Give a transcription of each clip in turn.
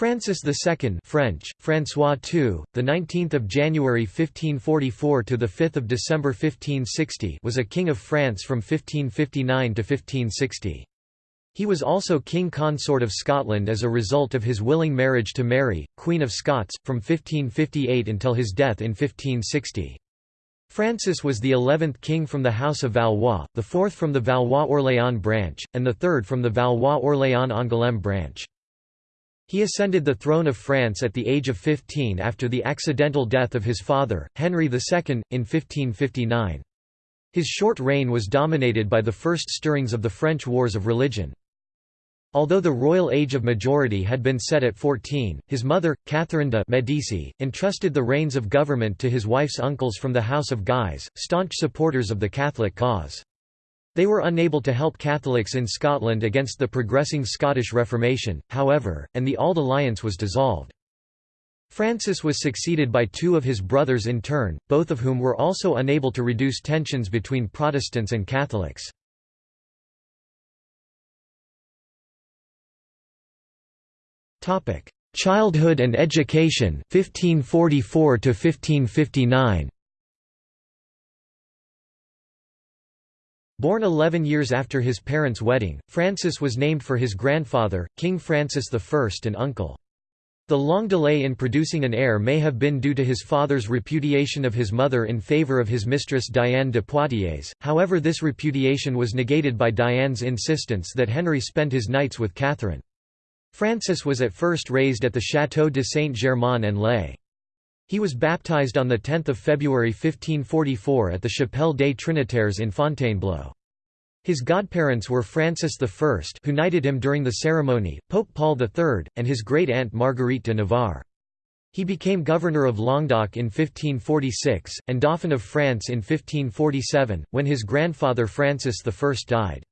Francis II French, François II, the 19th of January 1544 to the 5th of December 1560 was a king of France from 1559 to 1560. He was also king consort of Scotland as a result of his willing marriage to Mary, Queen of Scots, from 1558 until his death in 1560. Francis was the eleventh king from the House of Valois, the fourth from the Valois-Orléans branch, and the third from the Valois-Orléans-Angoulême branch. He ascended the throne of France at the age of 15 after the accidental death of his father, Henry II, in 1559. His short reign was dominated by the first stirrings of the French Wars of Religion. Although the royal age of majority had been set at 14, his mother, Catherine de' Medici, entrusted the reins of government to his wife's uncles from the House of Guise, staunch supporters of the Catholic cause. They were unable to help Catholics in Scotland against the progressing Scottish Reformation, however, and the Auld Alliance was dissolved. Francis was succeeded by two of his brothers in turn, both of whom were also unable to reduce tensions between Protestants and Catholics. Childhood and education 1544 to 1559 Born 11 years after his parents' wedding, Francis was named for his grandfather, King Francis I and uncle. The long delay in producing an heir may have been due to his father's repudiation of his mother in favour of his mistress Diane de Poitiers, however this repudiation was negated by Diane's insistence that Henry spend his nights with Catherine. Francis was at first raised at the Château de Saint-Germain-en-Laye. He was baptized on 10 February 1544 at the Chapelle des Trinitaires in Fontainebleau. His godparents were Francis I who knighted him during the ceremony, Pope Paul III, and his great-aunt Marguerite de Navarre. He became governor of Languedoc in 1546, and Dauphin of France in 1547, when his grandfather Francis I died.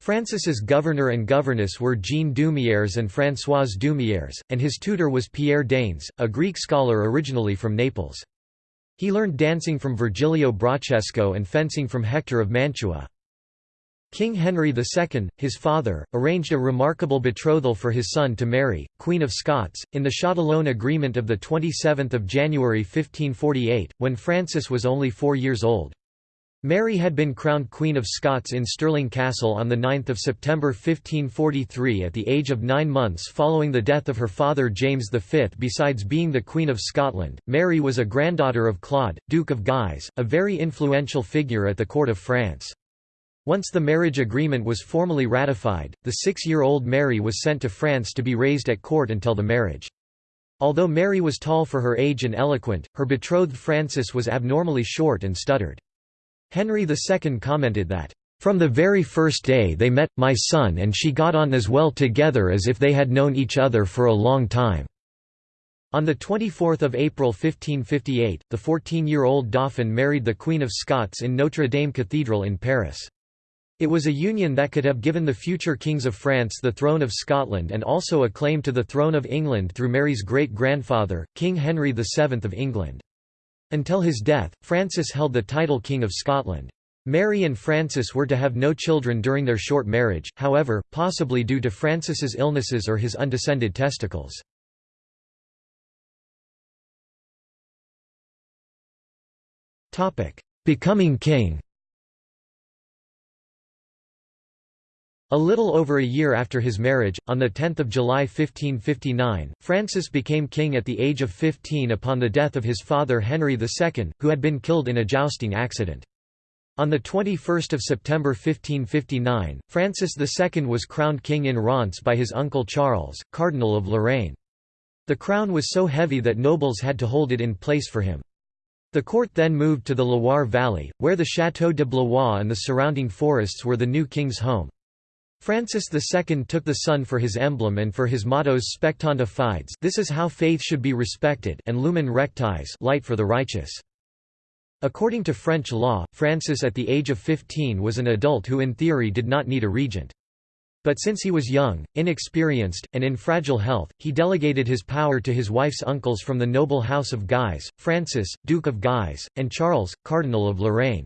Francis's governor and governess were Jean d'Humières and Françoise d'Humières, and his tutor was Pierre Danès, a Greek scholar originally from Naples. He learned dancing from Virgilio Brachesco and fencing from Hector of Mantua. King Henry II, his father, arranged a remarkable betrothal for his son to Mary, Queen of Scots, in the Châtillon Agreement of 27 January 1548, when Francis was only four years old. Mary had been crowned Queen of Scots in Stirling Castle on 9 September 1543 at the age of nine months following the death of her father James V. Besides being the Queen of Scotland, Mary was a granddaughter of Claude, Duke of Guise, a very influential figure at the court of France. Once the marriage agreement was formally ratified, the six-year-old Mary was sent to France to be raised at court until the marriage. Although Mary was tall for her age and eloquent, her betrothed Francis was abnormally short and stuttered. Henry II commented that, "...from the very first day they met, my son and she got on as well together as if they had known each other for a long time." On 24 April 1558, the 14-year-old Dauphin married the Queen of Scots in Notre Dame Cathedral in Paris. It was a union that could have given the future kings of France the throne of Scotland and also a claim to the throne of England through Mary's great-grandfather, King Henry VII of England. Until his death, Francis held the title King of Scotland. Mary and Francis were to have no children during their short marriage, however, possibly due to Francis's illnesses or his undescended testicles. Becoming king A little over a year after his marriage, on 10 July 1559, Francis became king at the age of 15 upon the death of his father Henry II, who had been killed in a jousting accident. On 21 September 1559, Francis II was crowned king in Reims by his uncle Charles, Cardinal of Lorraine. The crown was so heavy that nobles had to hold it in place for him. The court then moved to the Loire Valley, where the Château de Blois and the surrounding forests were the new king's home. Francis II took the sun for his emblem and for his mottos Spectanda Fides this is how faith should be respected and Lumen Rectis light for the righteous. According to French law, Francis at the age of 15 was an adult who in theory did not need a regent. But since he was young, inexperienced, and in fragile health, he delegated his power to his wife's uncles from the noble house of Guise, Francis, Duke of Guise, and Charles, Cardinal of Lorraine.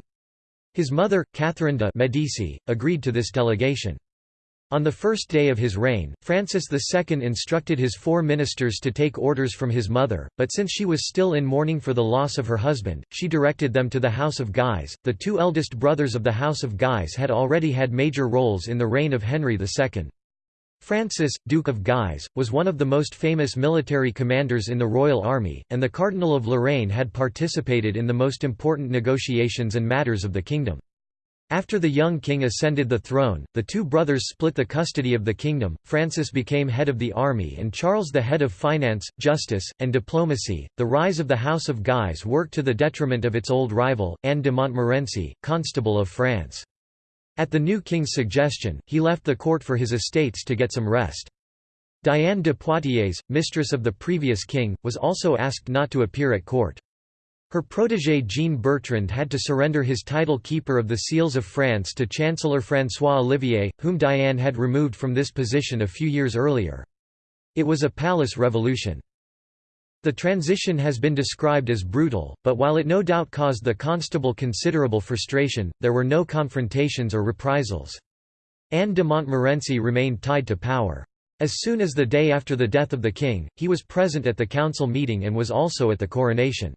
His mother, Catherine de' Medici, agreed to this delegation. On the first day of his reign, Francis II instructed his four ministers to take orders from his mother, but since she was still in mourning for the loss of her husband, she directed them to the House of Guise. The two eldest brothers of the House of Guise had already had major roles in the reign of Henry II. Francis, Duke of Guise, was one of the most famous military commanders in the royal army, and the Cardinal of Lorraine had participated in the most important negotiations and matters of the kingdom. After the young king ascended the throne, the two brothers split the custody of the kingdom, Francis became head of the army and Charles the head of finance, justice, and diplomacy. The rise of the House of Guise worked to the detriment of its old rival, Anne de Montmorency, Constable of France. At the new king's suggestion, he left the court for his estates to get some rest. Diane de Poitiers, mistress of the previous king, was also asked not to appear at court. Her protégé Jean Bertrand had to surrender his title keeper of the seals of France to Chancellor François Olivier, whom Diane had removed from this position a few years earlier. It was a palace revolution. The transition has been described as brutal, but while it no doubt caused the constable considerable frustration, there were no confrontations or reprisals. Anne de Montmorency remained tied to power. As soon as the day after the death of the king, he was present at the council meeting and was also at the coronation.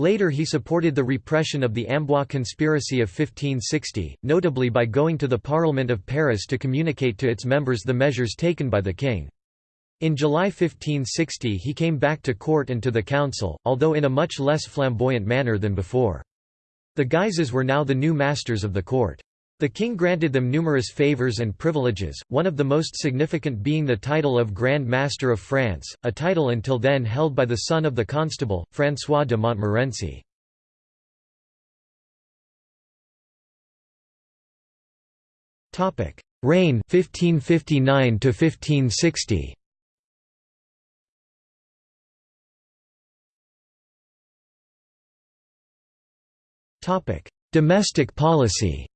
Later he supported the repression of the Amboise conspiracy of 1560, notably by going to the Parliament of Paris to communicate to its members the measures taken by the king. In July 1560 he came back to court and to the council, although in a much less flamboyant manner than before. The Guises were now the new masters of the court. The king granted them numerous favours and privileges, one of the most significant being the title of Grand Master of France, a title until then held by the son of the constable, François de Montmorency. Reign 1559 to 1560. Domestic policy.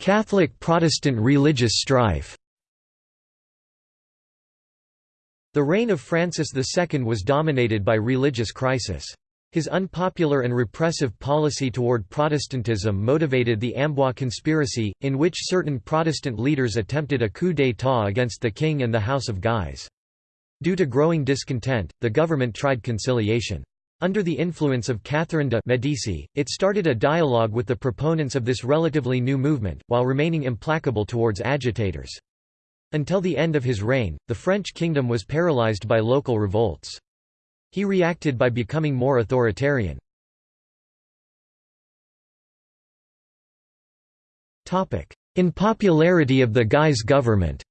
Catholic-Protestant religious strife The reign of Francis II was dominated by religious crisis. His unpopular and repressive policy toward Protestantism motivated the Amboise conspiracy, in which certain Protestant leaders attempted a coup d'état against the king and the House of Guise. Due to growing discontent, the government tried conciliation. Under the influence of Catherine de' Medici, it started a dialogue with the proponents of this relatively new movement, while remaining implacable towards agitators. Until the end of his reign, the French kingdom was paralyzed by local revolts. He reacted by becoming more authoritarian. In popularity of the Guise government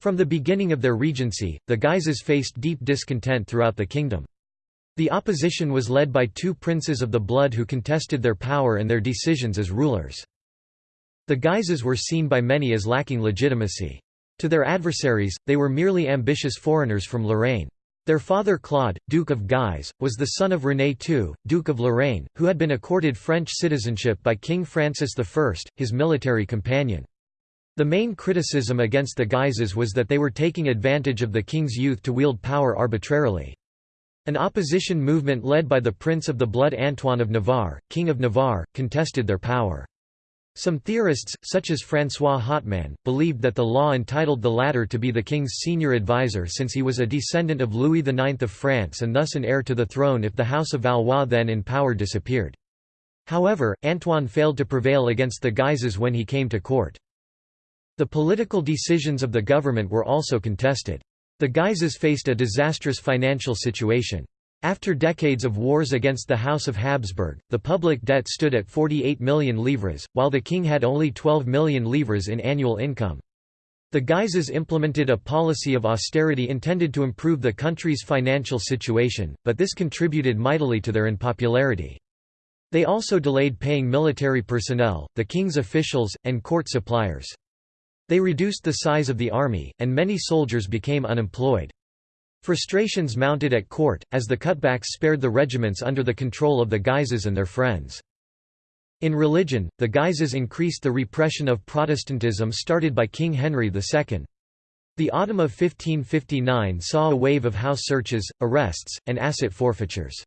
From the beginning of their regency, the Guises faced deep discontent throughout the kingdom. The opposition was led by two princes of the blood who contested their power and their decisions as rulers. The Guises were seen by many as lacking legitimacy. To their adversaries, they were merely ambitious foreigners from Lorraine. Their father Claude, Duke of Guise, was the son of René II, Duke of Lorraine, who had been accorded French citizenship by King Francis I, his military companion. The main criticism against the Guises was that they were taking advantage of the king's youth to wield power arbitrarily. An opposition movement led by the Prince of the Blood Antoine of Navarre, King of Navarre, contested their power. Some theorists, such as François Hotman, believed that the law entitled the latter to be the king's senior advisor since he was a descendant of Louis IX of France and thus an heir to the throne if the House of Valois then in power disappeared. However, Antoine failed to prevail against the Guises when he came to court. The political decisions of the government were also contested. The Guises faced a disastrous financial situation. After decades of wars against the House of Habsburg, the public debt stood at 48 million livres, while the king had only 12 million livres in annual income. The Guises implemented a policy of austerity intended to improve the country's financial situation, but this contributed mightily to their unpopularity. They also delayed paying military personnel, the king's officials, and court suppliers. They reduced the size of the army, and many soldiers became unemployed. Frustrations mounted at court, as the cutbacks spared the regiments under the control of the Guises and their friends. In religion, the Guises increased the repression of Protestantism started by King Henry II. The autumn of 1559 saw a wave of house searches, arrests, and asset forfeitures.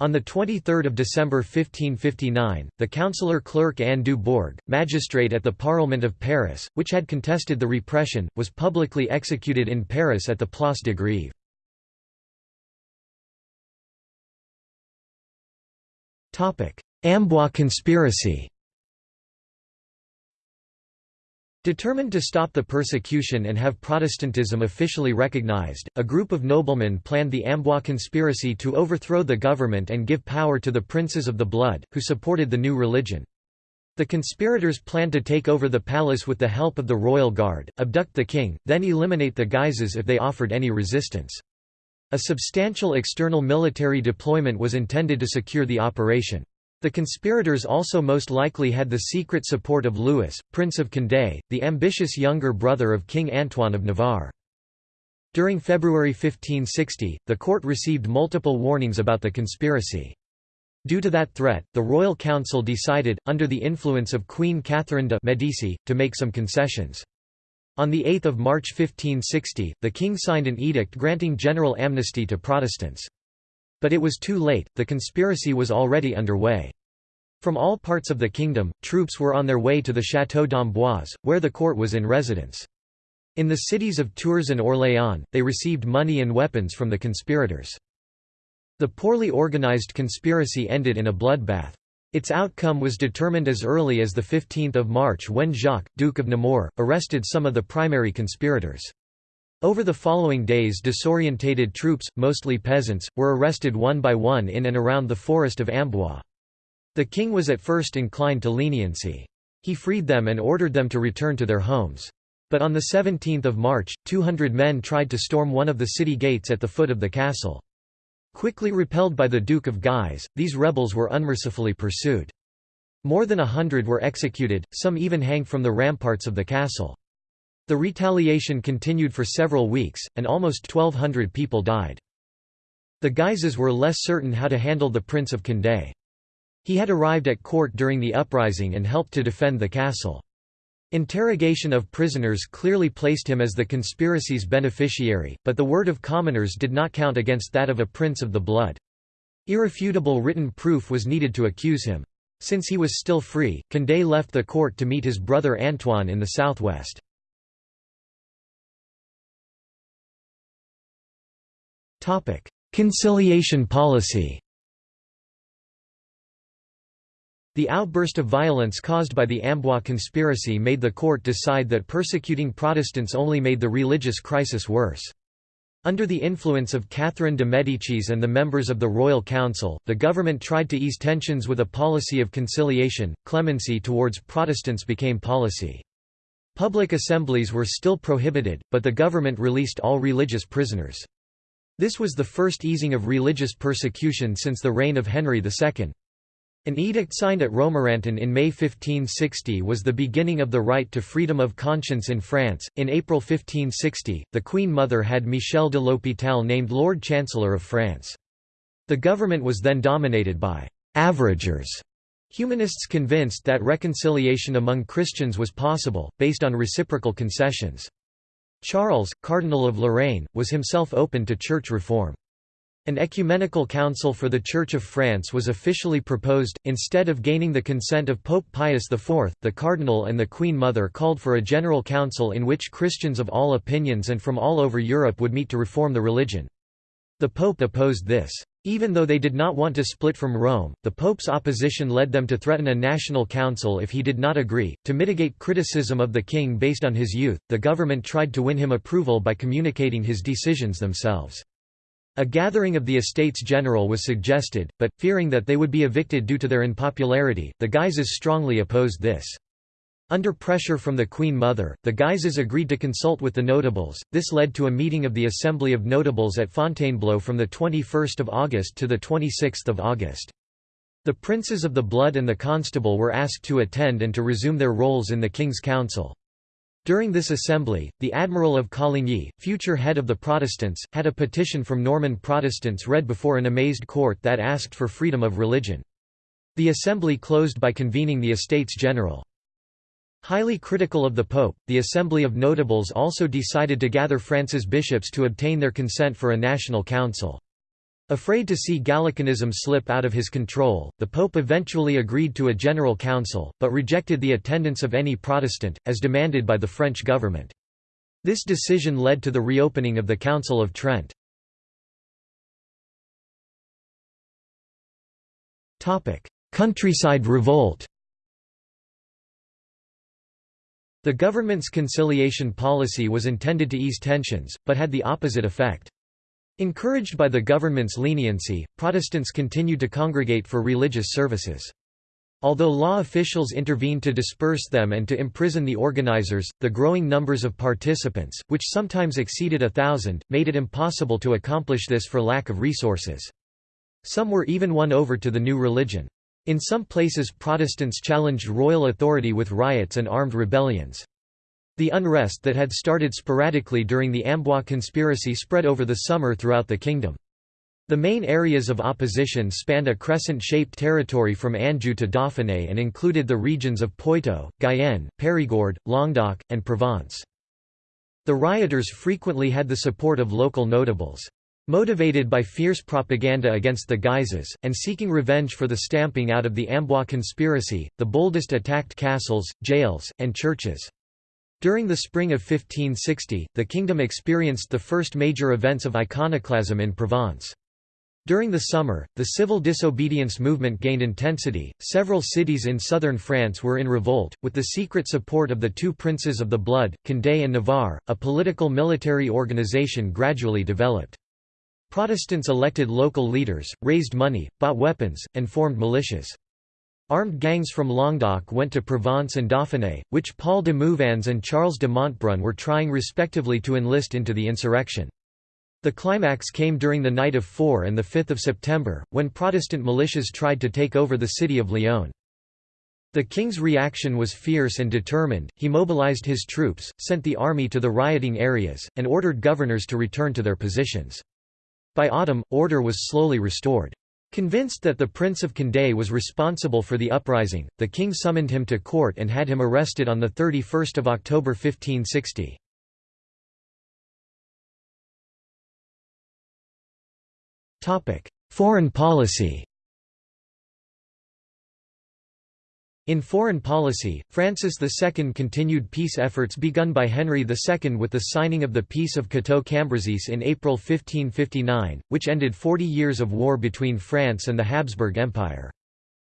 On 23 December 1559, the councillor clerk Anne du Bourg, magistrate at the Parlement of Paris, which had contested the repression, was publicly executed in Paris at the Place de Grève. Amboise conspiracy Determined to stop the persecution and have Protestantism officially recognized, a group of noblemen planned the Amboise conspiracy to overthrow the government and give power to the princes of the blood, who supported the new religion. The conspirators planned to take over the palace with the help of the royal guard, abduct the king, then eliminate the Guises if they offered any resistance. A substantial external military deployment was intended to secure the operation. The conspirators also most likely had the secret support of Louis, Prince of Condé, the ambitious younger brother of King Antoine of Navarre. During February 1560, the court received multiple warnings about the conspiracy. Due to that threat, the Royal Council decided, under the influence of Queen Catherine de' Medici, to make some concessions. On 8 March 1560, the king signed an edict granting general amnesty to Protestants. But it was too late, the conspiracy was already underway. From all parts of the kingdom, troops were on their way to the Château d'Amboise, where the court was in residence. In the cities of Tours and Orléans, they received money and weapons from the conspirators. The poorly organized conspiracy ended in a bloodbath. Its outcome was determined as early as 15 March when Jacques, Duke of Nemours, arrested some of the primary conspirators. Over the following days disorientated troops, mostly peasants, were arrested one by one in and around the forest of Amboise. The king was at first inclined to leniency. He freed them and ordered them to return to their homes. But on 17 March, 200 men tried to storm one of the city gates at the foot of the castle. Quickly repelled by the Duke of Guise, these rebels were unmercifully pursued. More than a hundred were executed, some even hanged from the ramparts of the castle. The retaliation continued for several weeks, and almost 1,200 people died. The Guises were less certain how to handle the Prince of Condé. He had arrived at court during the uprising and helped to defend the castle. Interrogation of prisoners clearly placed him as the conspiracy's beneficiary, but the word of commoners did not count against that of a prince of the blood. Irrefutable written proof was needed to accuse him. Since he was still free, Condé left the court to meet his brother Antoine in the southwest. Conciliation policy The outburst of violence caused by the Amboise conspiracy made the court decide that persecuting Protestants only made the religious crisis worse. Under the influence of Catherine de' Medicis and the members of the Royal Council, the government tried to ease tensions with a policy of conciliation. Clemency towards Protestants became policy. Public assemblies were still prohibited, but the government released all religious prisoners. This was the first easing of religious persecution since the reign of Henry II. An edict signed at Romorantin in May 1560 was the beginning of the right to freedom of conscience in France. In April 1560, the Queen Mother had Michel de l'Hôpital named Lord Chancellor of France. The government was then dominated by averagers, humanists convinced that reconciliation among Christians was possible, based on reciprocal concessions. Charles, Cardinal of Lorraine, was himself open to church reform. An ecumenical council for the Church of France was officially proposed. Instead of gaining the consent of Pope Pius IV, the Cardinal and the Queen Mother called for a general council in which Christians of all opinions and from all over Europe would meet to reform the religion. The Pope opposed this. Even though they did not want to split from Rome, the Pope's opposition led them to threaten a national council if he did not agree. To mitigate criticism of the king based on his youth, the government tried to win him approval by communicating his decisions themselves. A gathering of the Estates General was suggested, but, fearing that they would be evicted due to their unpopularity, the Guises strongly opposed this. Under pressure from the Queen Mother, the Guises agreed to consult with the notables. This led to a meeting of the Assembly of Notables at Fontainebleau from the 21st of August to the 26th of August. The princes of the blood and the constable were asked to attend and to resume their roles in the King's Council. During this assembly, the Admiral of Coligny, future head of the Protestants, had a petition from Norman Protestants read before an amazed court that asked for freedom of religion. The assembly closed by convening the Estates General. Highly critical of the Pope, the Assembly of Notables also decided to gather France's bishops to obtain their consent for a national council. Afraid to see Gallicanism slip out of his control, the Pope eventually agreed to a general council, but rejected the attendance of any Protestant, as demanded by the French government. This decision led to the reopening of the Council of Trent. Countryside revolt The government's conciliation policy was intended to ease tensions, but had the opposite effect. Encouraged by the government's leniency, Protestants continued to congregate for religious services. Although law officials intervened to disperse them and to imprison the organizers, the growing numbers of participants, which sometimes exceeded a thousand, made it impossible to accomplish this for lack of resources. Some were even won over to the new religion. In some places Protestants challenged royal authority with riots and armed rebellions. The unrest that had started sporadically during the Amboise conspiracy spread over the summer throughout the kingdom. The main areas of opposition spanned a crescent-shaped territory from Anjou to Dauphiné and included the regions of Poitou, Guyenne, Périgord, Languedoc, and Provence. The rioters frequently had the support of local notables. Motivated by fierce propaganda against the Guises, and seeking revenge for the stamping out of the Amboise conspiracy, the boldest attacked castles, jails, and churches. During the spring of 1560, the kingdom experienced the first major events of iconoclasm in Provence. During the summer, the civil disobedience movement gained intensity. Several cities in southern France were in revolt, with the secret support of the two princes of the blood, Condé and Navarre. A political military organization gradually developed. Protestants elected local leaders, raised money, bought weapons, and formed militias. Armed gangs from Languedoc went to Provence and Dauphiné, which Paul de Mouvans and Charles de Montbrun were trying respectively to enlist into the insurrection. The climax came during the night of 4 and 5 September, when Protestant militias tried to take over the city of Lyon. The king's reaction was fierce and determined, he mobilized his troops, sent the army to the rioting areas, and ordered governors to return to their positions. By autumn, order was slowly restored. Convinced that the Prince of Condé was responsible for the uprising, the king summoned him to court and had him arrested on 31 October 1560. Foreign policy In foreign policy, Francis II continued peace efforts begun by Henry II with the signing of the Peace of Cateau-Cambrésis in April 1559, which ended 40 years of war between France and the Habsburg Empire.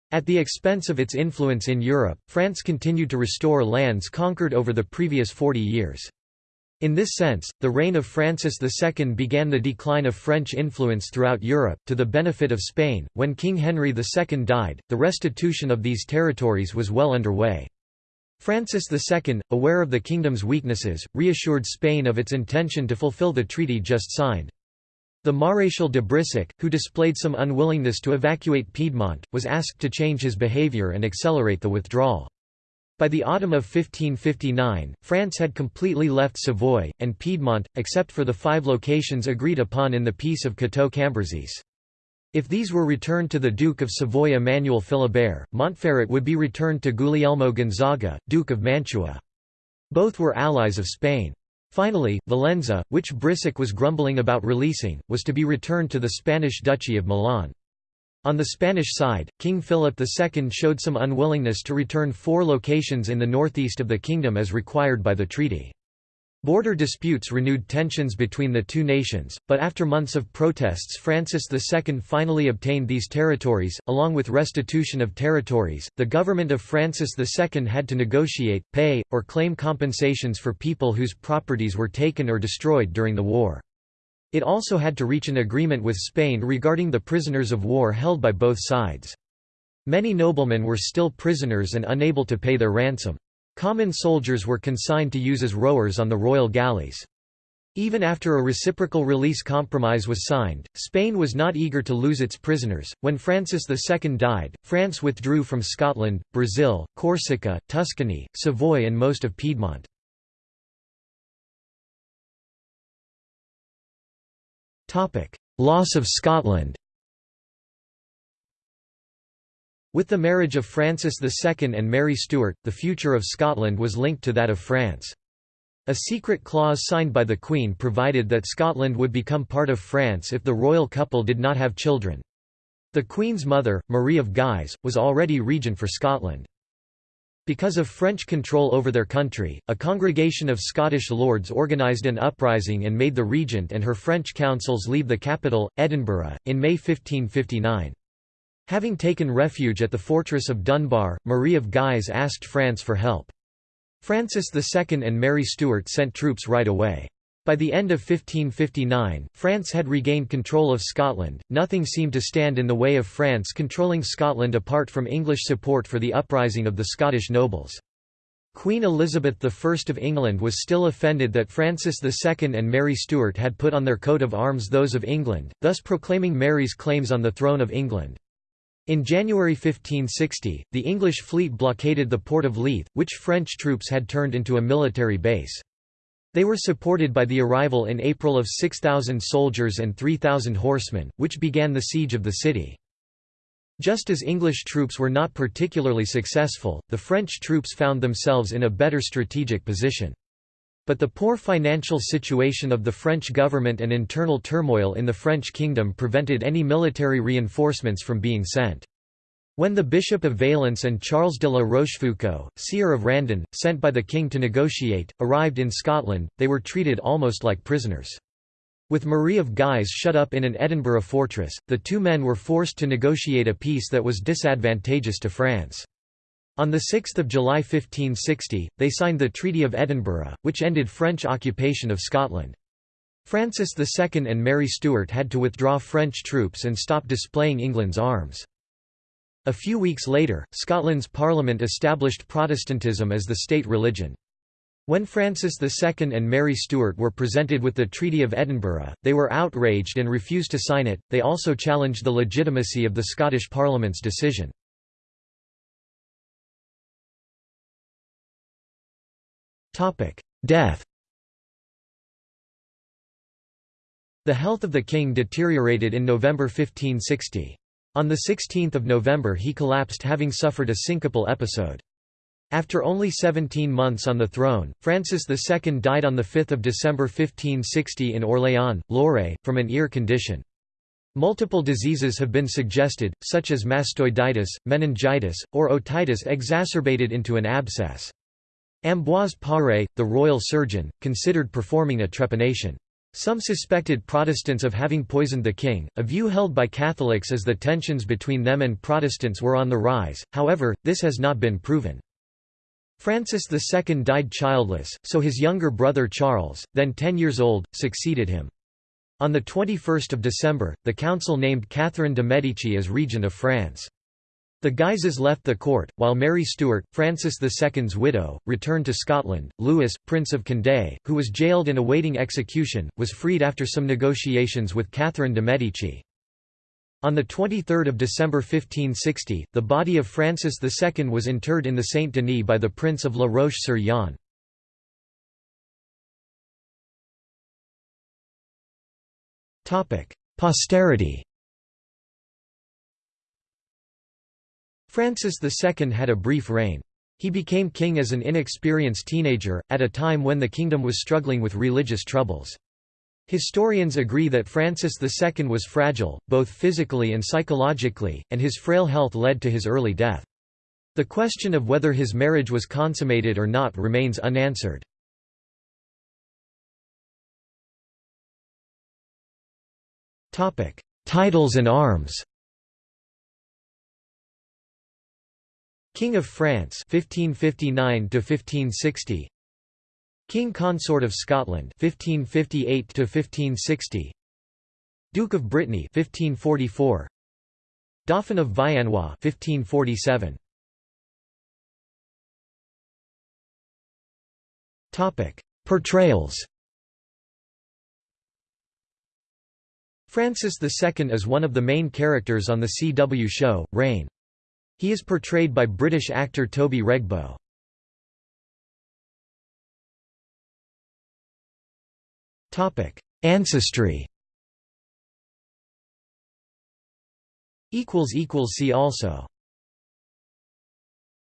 At the expense of its influence in Europe, France continued to restore lands conquered over the previous 40 years. In this sense, the reign of Francis II began the decline of French influence throughout Europe, to the benefit of Spain. When King Henry II died, the restitution of these territories was well underway. Francis II, aware of the kingdom's weaknesses, reassured Spain of its intention to fulfill the treaty just signed. The Maréchal de Brissac, who displayed some unwillingness to evacuate Piedmont, was asked to change his behaviour and accelerate the withdrawal. By the autumn of 1559, France had completely left Savoy, and Piedmont, except for the five locations agreed upon in the Peace of Cateau-Cambrésis. If these were returned to the Duke of Savoy Emmanuel Philibert, Montferrat would be returned to Guglielmo Gonzaga, Duke of Mantua. Both were allies of Spain. Finally, Valenza, which Brissac was grumbling about releasing, was to be returned to the Spanish Duchy of Milan. On the Spanish side, King Philip II showed some unwillingness to return four locations in the northeast of the kingdom as required by the treaty. Border disputes renewed tensions between the two nations, but after months of protests Francis II finally obtained these territories, along with restitution of territories. The government of Francis II had to negotiate, pay, or claim compensations for people whose properties were taken or destroyed during the war. It also had to reach an agreement with Spain regarding the prisoners of war held by both sides. Many noblemen were still prisoners and unable to pay their ransom. Common soldiers were consigned to use as rowers on the royal galleys. Even after a reciprocal release compromise was signed, Spain was not eager to lose its prisoners. When Francis II died, France withdrew from Scotland, Brazil, Corsica, Tuscany, Savoy, and most of Piedmont. Loss of Scotland With the marriage of Francis II and Mary Stuart, the future of Scotland was linked to that of France. A secret clause signed by the Queen provided that Scotland would become part of France if the royal couple did not have children. The Queen's mother, Marie of Guise, was already regent for Scotland. Because of French control over their country, a congregation of Scottish lords organised an uprising and made the regent and her French councils leave the capital, Edinburgh, in May 1559. Having taken refuge at the fortress of Dunbar, Marie of Guise asked France for help. Francis II and Mary Stuart sent troops right away. By the end of 1559, France had regained control of Scotland. Nothing seemed to stand in the way of France controlling Scotland apart from English support for the uprising of the Scottish nobles. Queen Elizabeth I of England was still offended that Francis II and Mary Stuart had put on their coat of arms those of England, thus proclaiming Mary's claims on the throne of England. In January 1560, the English fleet blockaded the port of Leith, which French troops had turned into a military base. They were supported by the arrival in April of 6,000 soldiers and 3,000 horsemen, which began the siege of the city. Just as English troops were not particularly successful, the French troops found themselves in a better strategic position. But the poor financial situation of the French government and internal turmoil in the French kingdom prevented any military reinforcements from being sent. When the Bishop of Valence and Charles de la Rochefoucauld, sieur of Randan, sent by the king to negotiate, arrived in Scotland, they were treated almost like prisoners. With Marie of Guise shut up in an Edinburgh fortress, the two men were forced to negotiate a peace that was disadvantageous to France. On 6 July 1560, they signed the Treaty of Edinburgh, which ended French occupation of Scotland. Francis II and Mary Stuart had to withdraw French troops and stop displaying England's arms. A few weeks later, Scotland's Parliament established Protestantism as the state religion. When Francis II and Mary Stuart were presented with the Treaty of Edinburgh, they were outraged and refused to sign it. They also challenged the legitimacy of the Scottish Parliament's decision. Topic: Death The health of the king deteriorated in November 1560. On 16 November he collapsed having suffered a syncopal episode. After only 17 months on the throne, Francis II died on 5 December 1560 in Orléans, Loire, from an ear condition. Multiple diseases have been suggested, such as mastoiditis, meningitis, or otitis exacerbated into an abscess. Ambroise Paré, the royal surgeon, considered performing a trepanation. Some suspected Protestants of having poisoned the king, a view held by Catholics as the tensions between them and Protestants were on the rise, however, this has not been proven. Francis II died childless, so his younger brother Charles, then 10 years old, succeeded him. On 21 December, the council named Catherine de' Medici as regent of France. The Guises left the court, while Mary Stuart, Francis II's widow, returned to Scotland. Louis, Prince of Condé, who was jailed and awaiting execution, was freed after some negotiations with Catherine de' Medici. On 23 December 1560, the body of Francis II was interred in the Saint-Denis by the Prince of La Roche-sur-Yon. Posterity Francis II had a brief reign. He became king as an inexperienced teenager, at a time when the kingdom was struggling with religious troubles. Historians agree that Francis II was fragile, both physically and psychologically, and his frail health led to his early death. The question of whether his marriage was consummated or not remains unanswered. Titles and arms King of France 1559 to 1560 King Consort of Scotland 1558 to 1560 Duke of Brittany 1544 Dauphin of Viennois 1547 Topic Portrayals. Francis II is one of the main characters on the CW show, Reign. He is portrayed by British actor Toby Regbo. Ancestry See also